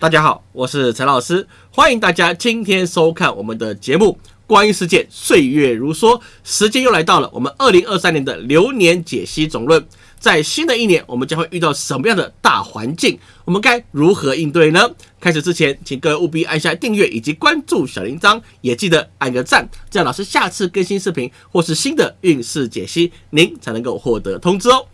大家好，我是陈老师，欢迎大家今天收看我们的节目《观音世界岁月如梭》。时间又来到了我们二零二三年的流年解析总论。在新的一年，我们将会遇到什么样的大环境？我们该如何应对呢？开始之前，请各位务必按下订阅以及关注小铃铛，也记得按个赞，这样老师下次更新视频或是新的运势解析，您才能够获得通知哦。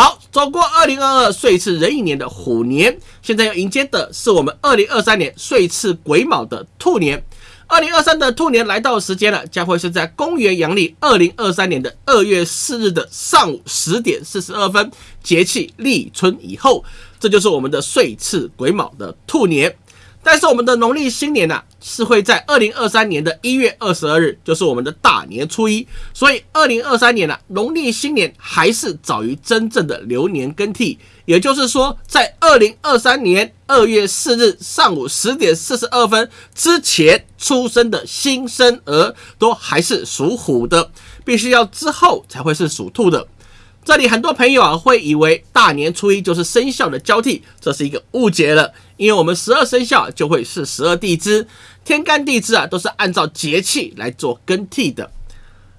好，走过二零二二岁次壬寅年的虎年，现在要迎接的是我们二零二三年岁次癸卯的兔年。二零二三的兔年来到时间了，将会是在公元阳历二零二三年的二月四日的上午十点四十二分，节气立春以后，这就是我们的岁次癸卯的兔年。但是我们的农历新年呢，是会在二零二三年的一月二十二日，就是我们的大年初一。所以二零二三年呢，农历新年还是早于真正的流年更替。也就是说，在二零二三年二月四日上午十点四十二分之前出生的新生儿，都还是属虎的，必须要之后才会是属兔的。这里很多朋友啊会以为大年初一就是生肖的交替，这是一个误解了。因为我们十二生肖就会是十二地支，天干地支啊都是按照节气来做更替的。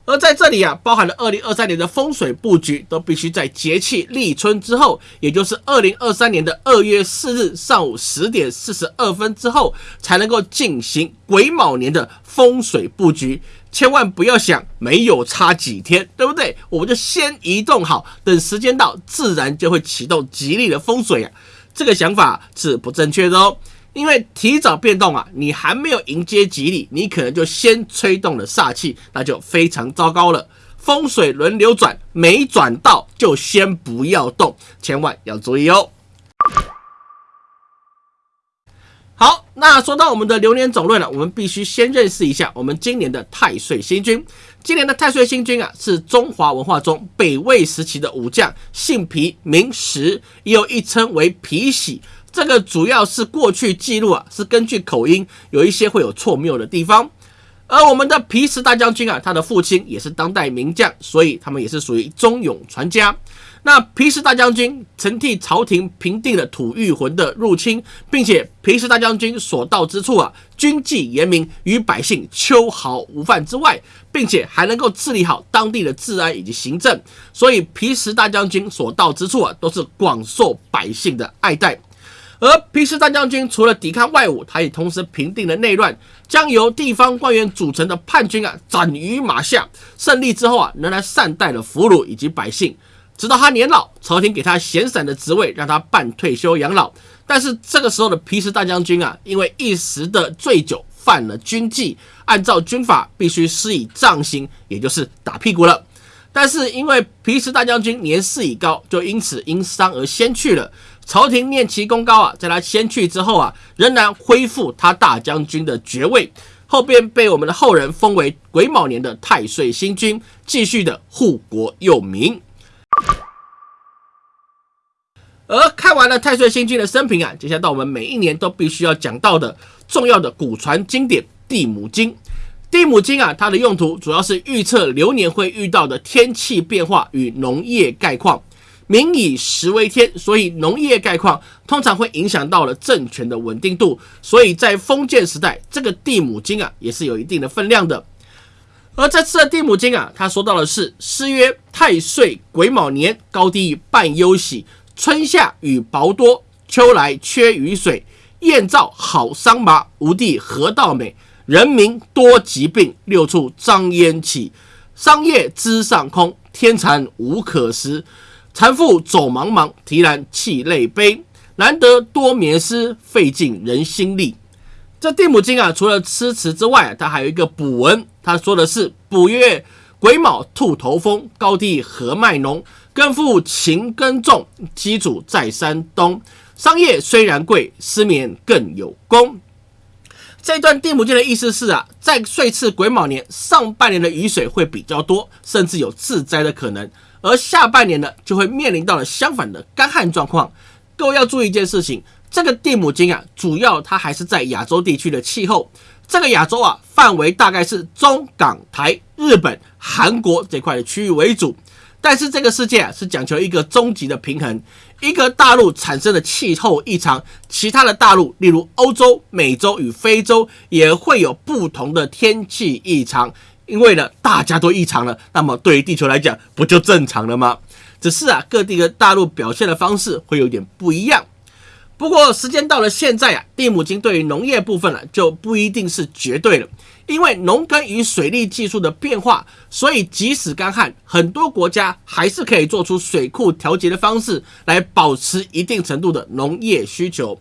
而在这里啊，包含了二零二三年的风水布局，都必须在节气立春之后，也就是二零二三年的二月四日上午十点四十二分之后，才能够进行癸卯年的风水布局。千万不要想没有差几天，对不对？我们就先移动好，等时间到，自然就会启动吉利的风水啊。这个想法是不正确的哦，因为提早变动啊，你还没有迎接吉利，你可能就先吹动了煞气，那就非常糟糕了。风水轮流转，没转到就先不要动，千万要注意哦。好，那说到我们的流年总论了，我们必须先认识一下我们今年的太岁星君。今年的太岁星君啊，是中华文化中北魏时期的武将，姓皮，名石，也有一称为皮喜。这个主要是过去记录啊，是根据口音，有一些会有错谬的地方。而我们的皮石大将军啊，他的父亲也是当代名将，所以他们也是属于忠勇传家。那皮实大将军曾替朝廷平定了吐谷浑的入侵，并且皮实大将军所到之处啊，军纪严明，与百姓秋毫无犯之外，并且还能够治理好当地的治安以及行政，所以皮实大将军所到之处啊，都是广受百姓的爱戴。而皮实大将军除了抵抗外侮，他也同时平定了内乱，将由地方官员组成的叛军啊斩于马下。胜利之后啊，仍然善待了俘虏以及百姓。直到他年老，朝廷给他闲散的职位，让他半退休养老。但是这个时候的皮实大将军啊，因为一时的醉酒犯了军纪，按照军法必须施以杖刑，也就是打屁股了。但是因为皮实大将军年事已高，就因此因伤而先去了。朝廷念其功高啊，在他先去之后啊，仍然恢复他大将军的爵位，后边被我们的后人封为癸卯年的太岁星君，继续的护国佑民。而看完了太岁星君的生平啊，接下来到我们每一年都必须要讲到的重要的古传经典《地母经》。《地母经》啊，它的用途主要是预测流年会遇到的天气变化与农业概况。民以食为天，所以农业概况通常会影响到了政权的稳定度。所以在封建时代，这个《地母经》啊，也是有一定的分量的。而这次的《地母经》啊，他说到的是诗曰：“太岁癸卯年，高低半忧喜。”春夏雨薄多，秋来缺雨水。燕赵好桑麻，吴地河道美。人民多疾病，六处张烟起。桑叶之上空，天蚕无可食。蚕妇走茫茫，啼然泣泪悲。难得多眠思，费尽人心力。这地母经啊，除了诗词之外，它还有一个补文。他说的是：补曰癸卯兔头风，高地禾麦浓。耕夫勤耕种，机主在山东。商业虽然贵，失眠更有功。这段地母经的意思是啊，在岁次癸卯年上半年的雨水会比较多，甚至有自灾的可能；而下半年呢，就会面临到了相反的干旱状况。各位要注意一件事情，这个地母经啊，主要它还是在亚洲地区的气候。这个亚洲啊，范围大概是中港台、日本、韩国这块的区域为主。但是这个世界啊，是讲求一个终极的平衡，一个大陆产生的气候异常，其他的大陆，例如欧洲、美洲与非洲，也会有不同的天气异常。因为呢，大家都异常了，那么对于地球来讲，不就正常了吗？只是啊，各地的大陆表现的方式会有点不一样。不过时间到了现在啊，地母金对于农业部分呢，就不一定是绝对了。因为农耕与水利技术的变化，所以即使干旱，很多国家还是可以做出水库调节的方式来保持一定程度的农业需求。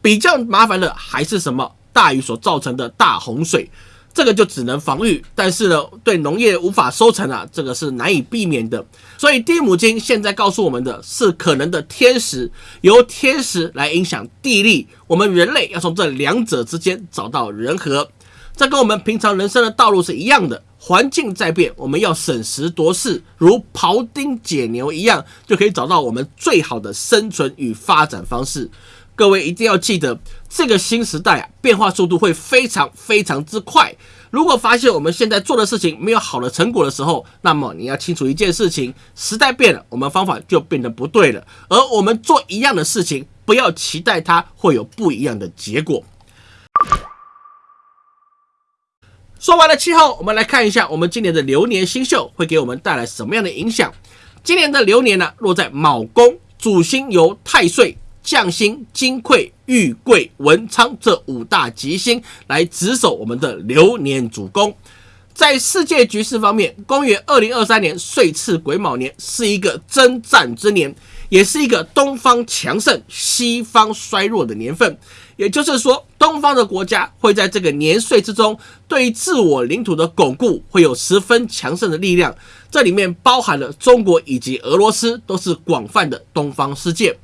比较麻烦的还是什么？大雨所造成的大洪水。这个就只能防御，但是呢，对农业无法收成啊，这个是难以避免的。所以地母经现在告诉我们的是可能的天时，由天时来影响地利，我们人类要从这两者之间找到人和。这跟我们平常人生的道路是一样的，环境在变，我们要审时度势，如庖丁解牛一样，就可以找到我们最好的生存与发展方式。各位一定要记得，这个新时代啊，变化速度会非常非常之快。如果发现我们现在做的事情没有好的成果的时候，那么你要清楚一件事情：时代变了，我们方法就变得不对了。而我们做一样的事情，不要期待它会有不一样的结果。说完了气候，我们来看一下我们今年的流年星宿会给我们带来什么样的影响。今年的流年呢，落在卯宫，主星由太岁。将星金匮、玉贵、文昌这五大吉星来值守我们的流年主宫。在世界局势方面，公元二零二三年岁次癸卯年是一个征战之年，也是一个东方强盛、西方衰弱的年份。也就是说，东方的国家会在这个年岁之中，对于自我领土的巩固会有十分强盛的力量。这里面包含了中国以及俄罗斯，都是广泛的东方世界。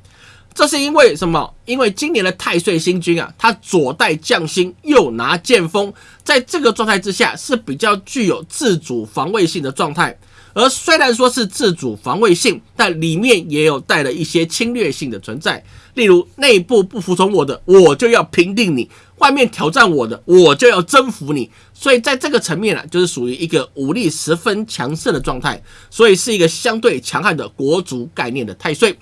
这是因为什么？因为今年的太岁星君啊，他左带将星，右拿剑锋，在这个状态之下是比较具有自主防卫性的状态。而虽然说是自主防卫性，但里面也有带了一些侵略性的存在。例如，内部不服从我的，我就要平定你；外面挑战我的，我就要征服你。所以在这个层面啊，就是属于一个武力十分强盛的状态，所以是一个相对强悍的国族概念的太岁。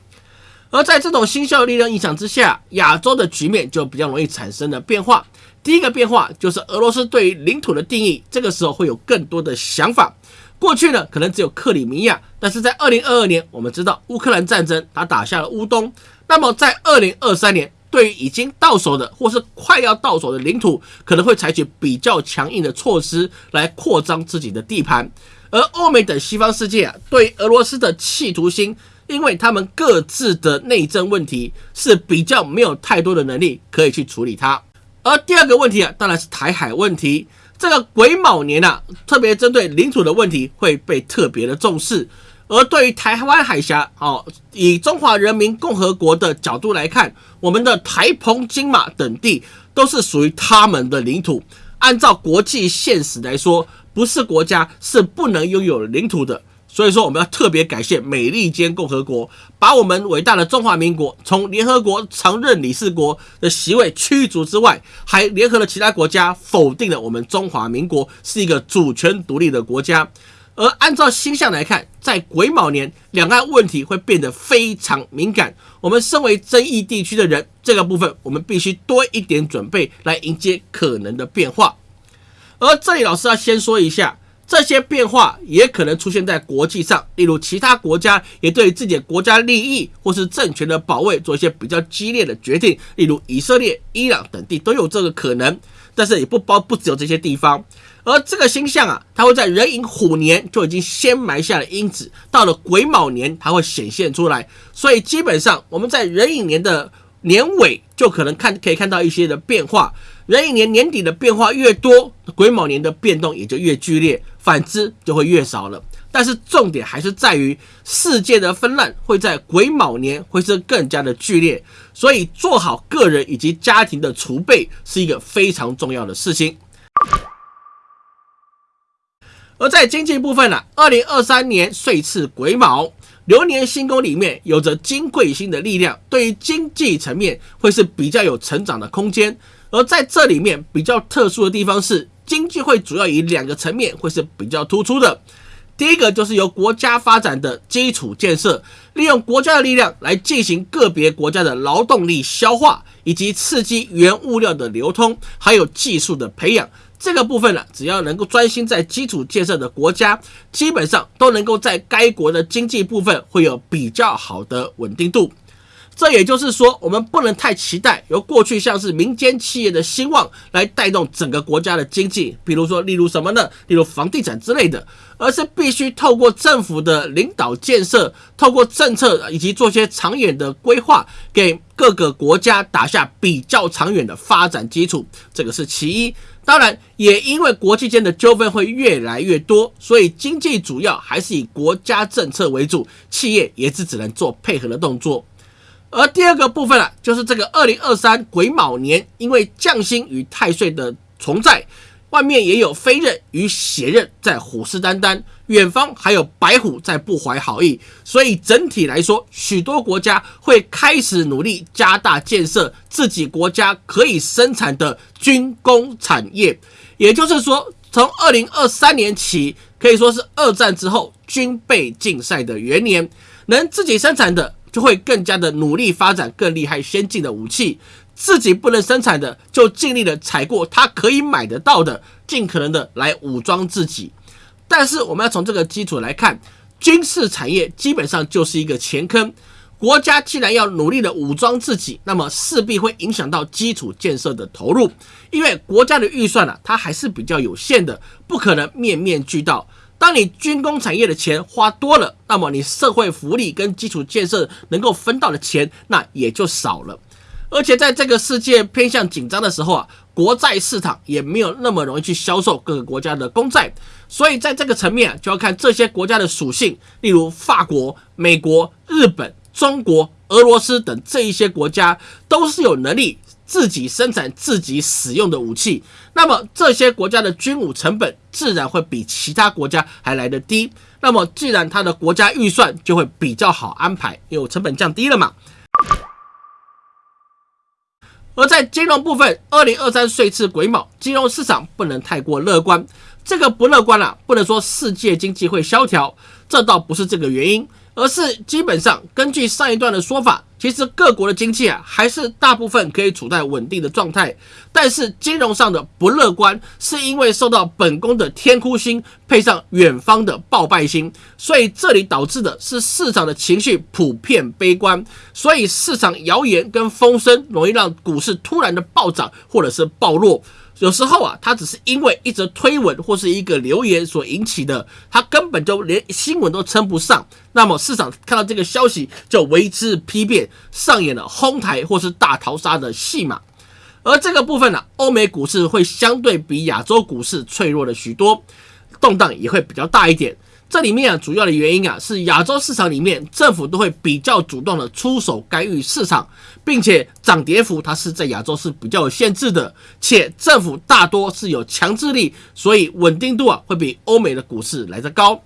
而在这种新效力量影响之下，亚洲的局面就比较容易产生了变化。第一个变化就是俄罗斯对于领土的定义，这个时候会有更多的想法。过去呢，可能只有克里米亚，但是在二零二二年，我们知道乌克兰战争，它打下了乌东。那么在二零二三年，对于已经到手的或是快要到手的领土，可能会采取比较强硬的措施来扩张自己的地盘。而欧美等西方世界啊，对俄罗斯的企图心。因为他们各自的内政问题是比较没有太多的能力可以去处理它，而第二个问题啊，当然是台海问题。这个癸卯年啊，特别针对领土的问题会被特别的重视。而对于台湾海峡，哦，以中华人民共和国的角度来看，我们的台澎金马等地都是属于他们的领土。按照国际现实来说，不是国家是不能拥有领土的。所以说，我们要特别感谢美利坚共和国，把我们伟大的中华民国从联合国常任理事国的席位驱逐之外，还联合了其他国家否定了我们中华民国是一个主权独立的国家。而按照星象来看，在癸卯年，两岸问题会变得非常敏感。我们身为争议地区的人，这个部分我们必须多一点准备来迎接可能的变化。而这里，老师要先说一下。这些变化也可能出现在国际上，例如其他国家也对自己的国家利益或是政权的保卫做一些比较激烈的决定，例如以色列、伊朗等地都有这个可能，但是也不包不只有这些地方。而这个星象啊，它会在壬寅虎年就已经先埋下了因子，到了癸卯年它会显现出来，所以基本上我们在壬寅年的年尾就可能看可以看到一些的变化。壬寅年年底的变化越多，癸卯年的变动也就越剧烈。反之就会越少了，但是重点还是在于世界的纷乱会在癸卯年会是更加的剧烈，所以做好个人以及家庭的储备是一个非常重要的事情。而在经济部分呢，二零二三年岁次癸卯流年星宫里面有着金贵星的力量，对于经济层面会是比较有成长的空间。而在这里面比较特殊的地方是。经济会主要以两个层面会是比较突出的。第一个就是由国家发展的基础建设，利用国家的力量来进行个别国家的劳动力消化，以及刺激原物料的流通，还有技术的培养。这个部分呢，只要能够专心在基础建设的国家，基本上都能够在该国的经济部分会有比较好的稳定度。这也就是说，我们不能太期待由过去像是民间企业的兴旺来带动整个国家的经济，比如说，例如什么呢？例如房地产之类的，而是必须透过政府的领导建设，透过政策以及做些长远的规划，给各个国家打下比较长远的发展基础。这个是其一。当然，也因为国际间的纠纷会越来越多，所以经济主要还是以国家政策为主，企业也是只能做配合的动作。而第二个部分啊，就是这个二零二三癸卯年，因为将星与太岁的重在，外面也有飞刃与血刃在虎视眈眈，远方还有白虎在不怀好意，所以整体来说，许多国家会开始努力加大建设自己国家可以生产的军工产业。也就是说，从二零二三年起，可以说是二战之后军备竞赛的元年，能自己生产的。就会更加的努力发展更厉害先进的武器，自己不能生产的就尽力的采过他可以买得到的，尽可能的来武装自己。但是我们要从这个基础来看，军事产业基本上就是一个钱坑。国家既然要努力的武装自己，那么势必会影响到基础建设的投入，因为国家的预算呢，它还是比较有限的，不可能面面俱到。当你军工产业的钱花多了，那么你社会福利跟基础建设能够分到的钱，那也就少了。而且在这个世界偏向紧张的时候啊，国债市场也没有那么容易去销售各个国家的公债。所以在这个层面，就要看这些国家的属性，例如法国、美国、日本、中国、俄罗斯等这一些国家，都是有能力。自己生产自己使用的武器，那么这些国家的军武成本自然会比其他国家还来得低。那么，既然它的国家预算就会比较好安排，因为成本降低了嘛。而在金融部分，二零二三岁次癸卯，金融市场不能太过乐观。这个不乐观啊，不能说世界经济会萧条，这倒不是这个原因。而是基本上根据上一段的说法，其实各国的经济啊还是大部分可以处在稳定的状态，但是金融上的不乐观，是因为受到本宫的天哭星配上远方的暴败星，所以这里导致的是市场的情绪普遍悲观，所以市场谣言跟风声容易让股市突然的暴涨或者是暴落。有时候啊，它只是因为一则推文或是一个留言所引起的，它根本就连新闻都称不上。那么市场看到这个消息就为之批变，上演了哄抬或是大逃杀的戏码。而这个部分呢，欧美股市会相对比亚洲股市脆弱了许多，动荡也会比较大一点。这里面啊，主要的原因啊，是亚洲市场里面政府都会比较主动的出手干预市场，并且涨跌幅它是在亚洲是比较有限制的，且政府大多是有强制力，所以稳定度啊会比欧美的股市来得高。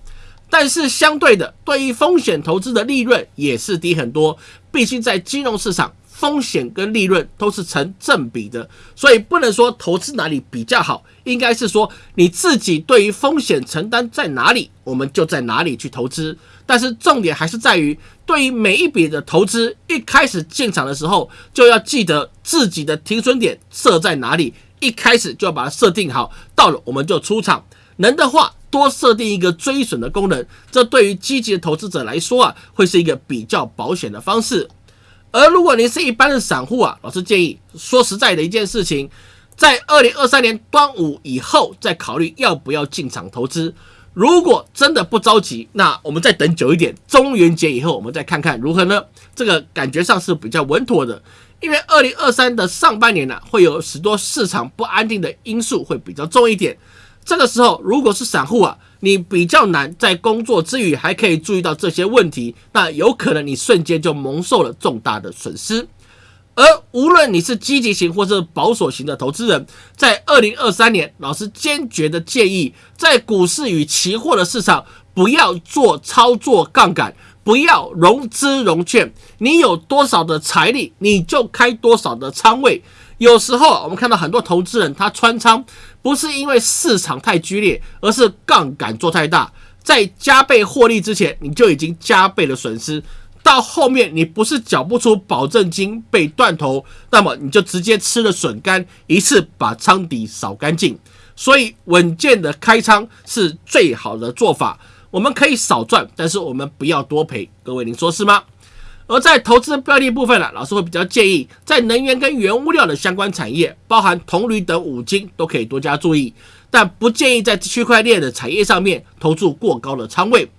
但是相对的，对于风险投资的利润也是低很多，毕竟在金融市场。风险跟利润都是成正比的，所以不能说投资哪里比较好，应该是说你自己对于风险承担在哪里，我们就在哪里去投资。但是重点还是在于，对于每一笔的投资，一开始进场的时候就要记得自己的停损点设在哪里，一开始就要把它设定好，到了我们就出场。能的话，多设定一个追损的功能，这对于积极的投资者来说啊，会是一个比较保险的方式。而如果您是一般的散户啊，老师建议说实在的一件事情，在二零二三年端午以后再考虑要不要进场投资。如果真的不着急，那我们再等久一点，中元节以后我们再看看如何呢？这个感觉上是比较稳妥的，因为二零二三的上半年呢，会有许多市场不安定的因素会比较重一点。这个时候，如果是散户啊，你比较难在工作之余还可以注意到这些问题，那有可能你瞬间就蒙受了重大的损失。而无论你是积极型或是保守型的投资人，在二零二三年，老师坚决的建议，在股市与期货的市场不要做操作杠杆，不要融资融券，你有多少的财力，你就开多少的仓位。有时候我们看到很多投资人，他穿仓不是因为市场太剧烈，而是杠杆做太大。在加倍获利之前，你就已经加倍的损失。到后面你不是缴不出保证金被断头，那么你就直接吃了笋干，一次把仓底扫干净。所以稳健的开仓是最好的做法。我们可以少赚，但是我们不要多赔。各位，您说是吗？而在投资标的部分呢，老师会比较建议在能源跟原物料的相关产业，包含铜铝等五金都可以多加注意，但不建议在区块链的产业上面投注过高的仓位。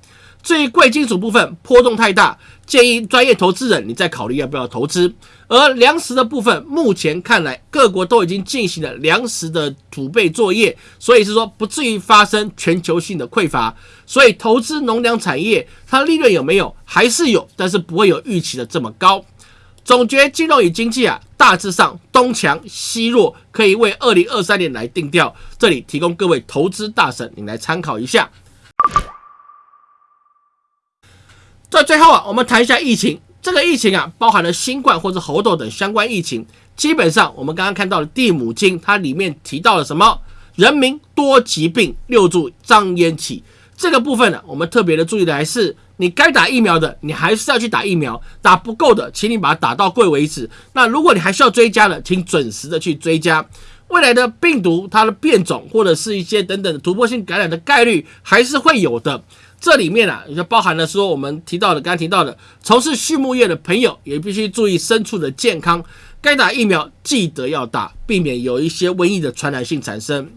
至于贵金属部分波动太大，建议专业投资人你再考虑要不要投资。而粮食的部分，目前看来各国都已经进行了粮食的储备作业，所以是说不至于发生全球性的匮乏。所以投资农粮产业，它利润有没有？还是有，但是不会有预期的这么高。总结金融与经济啊，大致上东强西弱，可以为二零二三年来定调。这里提供各位投资大神你来参考一下。在最后啊，我们谈一下疫情。这个疫情啊，包含了新冠或者猴痘等相关疫情。基本上，我们刚刚看到的《地母经》，它里面提到了什么？人民多疾病，六柱张烟起。这个部分呢，我们特别的注意的还是，你该打疫苗的，你还是要去打疫苗。打不够的，请你把它打到贵为止。那如果你还需要追加的，请准时的去追加。未来的病毒它的变种或者是一些等等的突破性感染的概率还是会有的。这里面啊，也就包含了说我们提到的，刚刚提到的，从事畜牧业的朋友也必须注意牲畜的健康，该打疫苗记得要打，避免有一些瘟疫的传染性产生。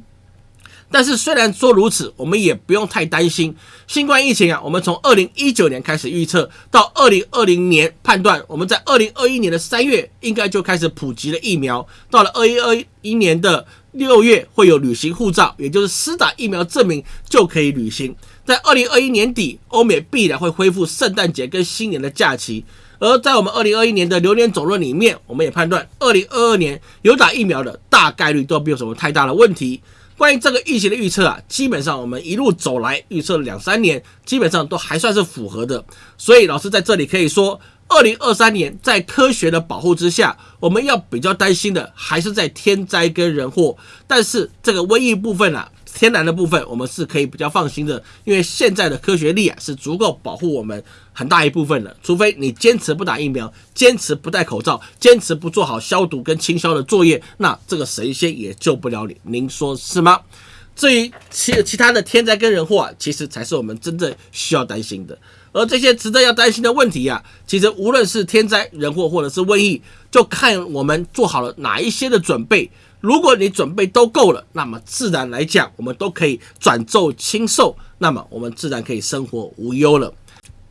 但是虽然说如此，我们也不用太担心新冠疫情啊。我们从二零一九年开始预测，到二零二零年判断，我们在二零二一年的三月应该就开始普及了疫苗，到了二一二一年的六月会有旅行护照，也就是施打疫苗证明就可以旅行。在二零二一年底，欧美必然会恢复圣诞节跟新年的假期。而在我们二零二一年的流年总论里面，我们也判断二零二二年有打疫苗的大概率都没有什么太大的问题。关于这个疫情的预测啊，基本上我们一路走来预测了两三年，基本上都还算是符合的。所以老师在这里可以说，二零二三年在科学的保护之下，我们要比较担心的还是在天灾跟人祸。但是这个瘟疫部分啊。天然的部分，我们是可以比较放心的，因为现在的科学力啊是足够保护我们很大一部分的。除非你坚持不打疫苗，坚持不戴口罩，坚持不做好消毒跟清消的作业，那这个神仙也救不了你。您说是吗？至于其其他的天灾跟人祸啊，其实才是我们真正需要担心的。而这些值得要担心的问题啊，其实无论是天灾人祸或者是瘟疫，就看我们做好了哪一些的准备。如果你准备都够了，那么自然来讲，我们都可以转奏轻寿，那么我们自然可以生活无忧了。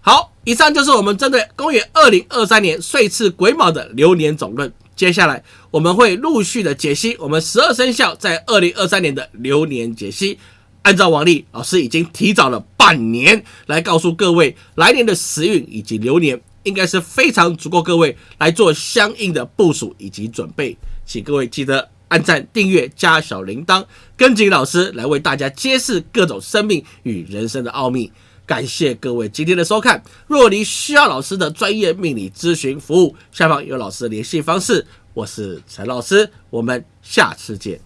好，以上就是我们针对公元二零二三年岁次癸卯的流年总论。接下来我们会陆续的解析我们十二生肖在二零二三年的流年解析。按照往例，老师已经提早了半年来告诉各位来年的时运以及流年，应该是非常足够各位来做相应的部署以及准备。请各位记得。按赞、订阅、加小铃铛，跟紧老师来为大家揭示各种生命与人生的奥秘。感谢各位今天的收看。若您需要老师的专业命理咨询服务，下方有老师的联系方式。我是陈老师，我们下次见。